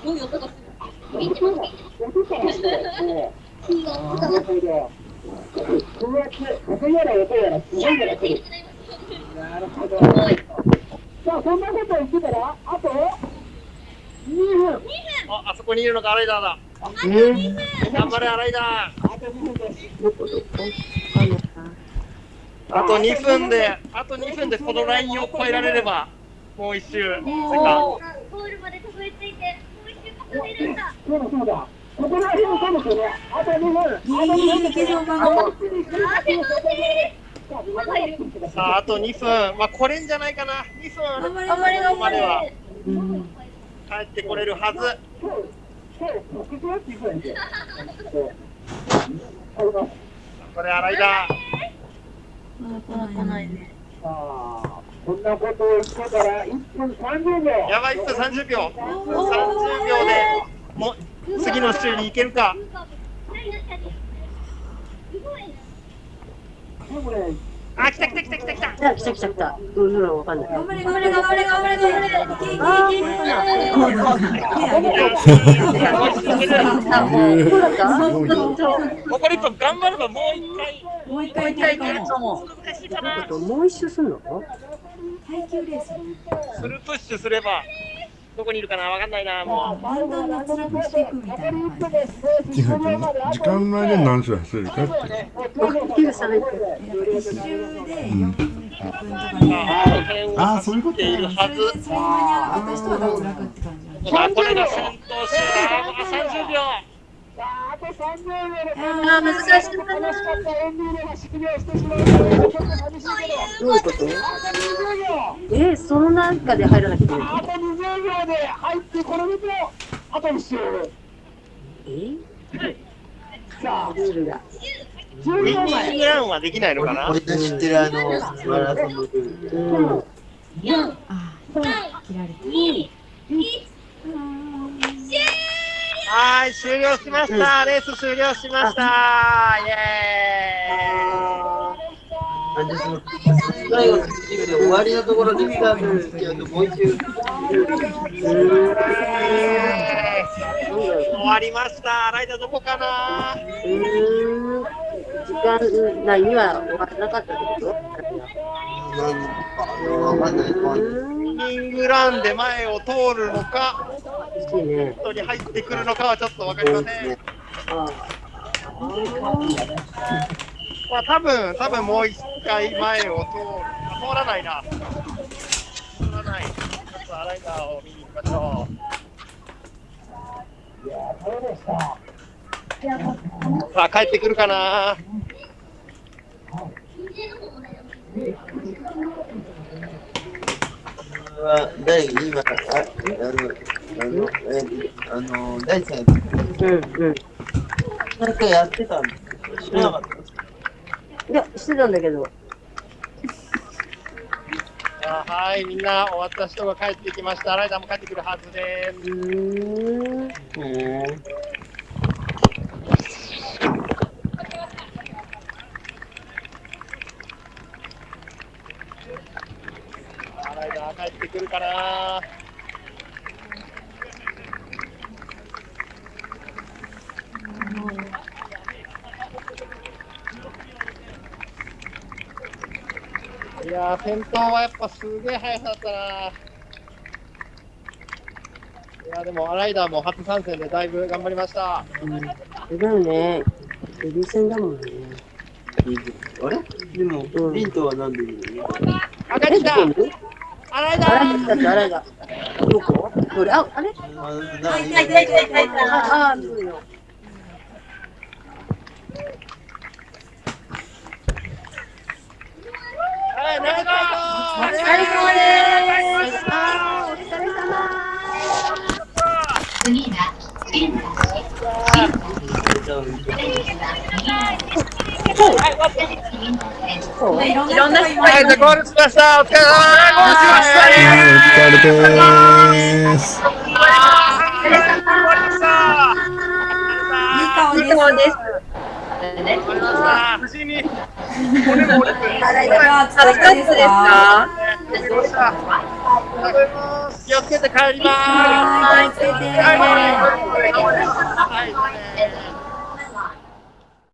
すごい音がする。風圧、風やら音やらすごいのが来る。なるほど。さあ、そんなこと言ってたら、あと2分。あ、あそこにいるのがアライダーだ。頑張れ、アライダー。あと2分で。あと2分で、このラインを越えられれば、もう一周。ゴールまでたどり着いて、そうだそうだ。ここら辺もそうですよね。あと2分。ギリギリいけそうかなあと1分。あ、でも待さあ、あと2分。まあ、これんじゃないかな。2分。頑張れ頑張れ頑張までは帰ってこれるはず。これ、アライダー。まだ来ないねさあ、こんなことを言ってたら1分30秒。やばい、1分30秒。1分30秒で、もう、次の週に行けるか。あ、来た来た来た来た来た。来た来た来た来たどういうのわかんない頑張れ頑張れ頑張れ頑張れ頑張れいけいけいけいけあそうだったすごいな残り1分頑張ればもう一回。もう一回いけるかも難しいかな。もう一周すんの？耐久レースフルプッシュすれば、どこにいるかな？わかんないな、もう。だんだん脱落していくみたいな感じ時間内で何周走れる？かって9差別一周で4分とかねああそういうことるはず。それに間に合わなかった人は脱落って感じなんだあ、これが先頭集団。あ、30秒。さあ、あと30秒であー難し楽しかったエど。どういうこと？あと20秒。えその？中で入らなきゃいけないあと20秒で入ってこれると、あと1周。えさあ、ルールが10ウィ秒前。ニングランはできないのかな俺の知ってるあの？マラソンのルールうんあー切られたはい、終了しました。レース終了しました。イエなんでその最後のチームで終わりの？ところでスタートしてるともう一周終わりました。ライダーどこかなうん時間内には終わらなかったってことなんかわかわかんないウィニングランで前を通るの？か、欲しいね人に入ってくるの？かはちょっとわかりません。まあ多分、多分もう一回前を通る。あ通らないな。通らない。ちょっとライダーを見に行きましょう。さあ、帰ってくるかなは第今ああのあのえあの第三うんうんなんかやってたんですよ知らなかったいやしてたんだけどあはい、みんな終わった人が帰ってきました。ライダーも帰ってくるはずです。ライダー帰ってくるかな「いやー、先頭はやっぱすげえ速さだったな。いやーでも、アライダーも初参戦でだいぶ頑張りました。うん。だよね。エビ戦だもんね。あれでも、うん。リントはなんでいるの？あ、帰ってきた。どこにアライダあれー。だってあれだどこ？どれああれ？あなんか痛い。痛い痛い痛い痛いああそうよはい、ナイトお疲れ様です。お疲れ様そういろんな人がいまはい、じゃあゴールしましたお疲れ様お疲れです終わりましたいい顔です。終わりました無事に骨も折れていや疲れたですか気をつけて帰ります。をつけて。はい、はい、はい。